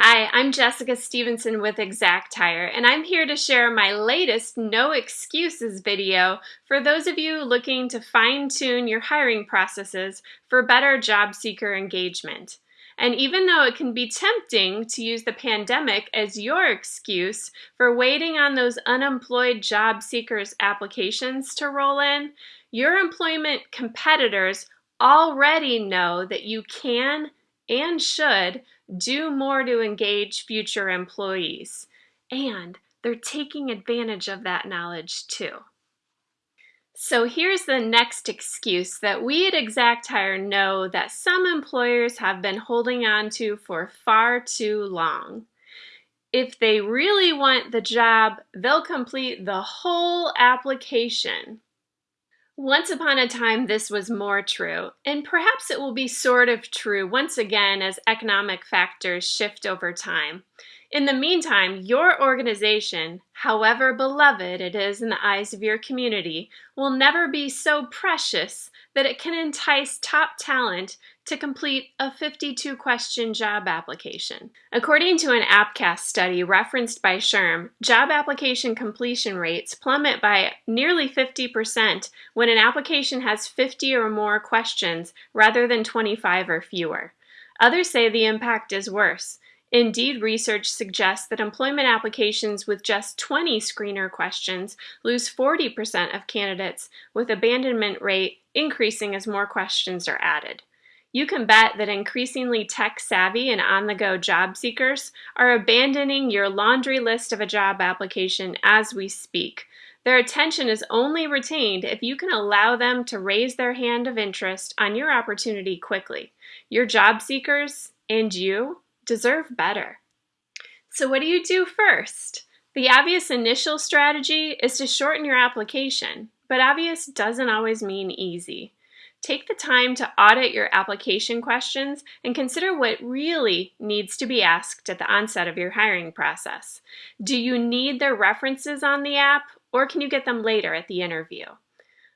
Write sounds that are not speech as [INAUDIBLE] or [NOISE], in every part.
Hi, I'm Jessica Stevenson with ExactHire, and I'm here to share my latest No Excuses video for those of you looking to fine-tune your hiring processes for better job seeker engagement. And even though it can be tempting to use the pandemic as your excuse for waiting on those unemployed job seekers' applications to roll in, your employment competitors already know that you can and should do more to engage future employees. And they're taking advantage of that knowledge too. So here's the next excuse that we at ExactHire know that some employers have been holding on to for far too long. If they really want the job, they'll complete the whole application. Once upon a time, this was more true, and perhaps it will be sort of true once again as economic factors shift over time. In the meantime, your organization, however beloved it is in the eyes of your community, will never be so precious that it can entice top talent to complete a 52 question job application. According to an AppCast study referenced by SHRM, job application completion rates plummet by nearly 50% when an application has 50 or more questions rather than 25 or fewer. Others say the impact is worse. Indeed, research suggests that employment applications with just 20 screener questions lose 40% of candidates, with abandonment rate increasing as more questions are added. You can bet that increasingly tech savvy and on the go job seekers are abandoning your laundry list of a job application as we speak. Their attention is only retained if you can allow them to raise their hand of interest on your opportunity quickly. Your job seekers and you deserve better. So what do you do first? The obvious initial strategy is to shorten your application, but obvious doesn't always mean easy. Take the time to audit your application questions and consider what really needs to be asked at the onset of your hiring process. Do you need their references on the app or can you get them later at the interview?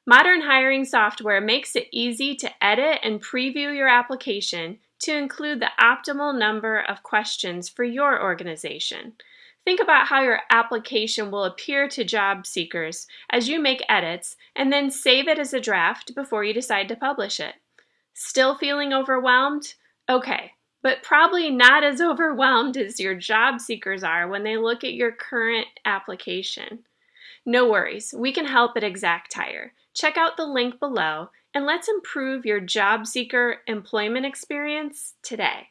Modern hiring software makes it easy to edit and preview your application to include the optimal number of questions for your organization. Think about how your application will appear to job seekers as you make edits and then save it as a draft before you decide to publish it. Still feeling overwhelmed? Okay, but probably not as [LAUGHS] overwhelmed as your job seekers are when they look at your current application. No worries, we can help at ExactHire. Check out the link below and let's improve your job seeker employment experience today.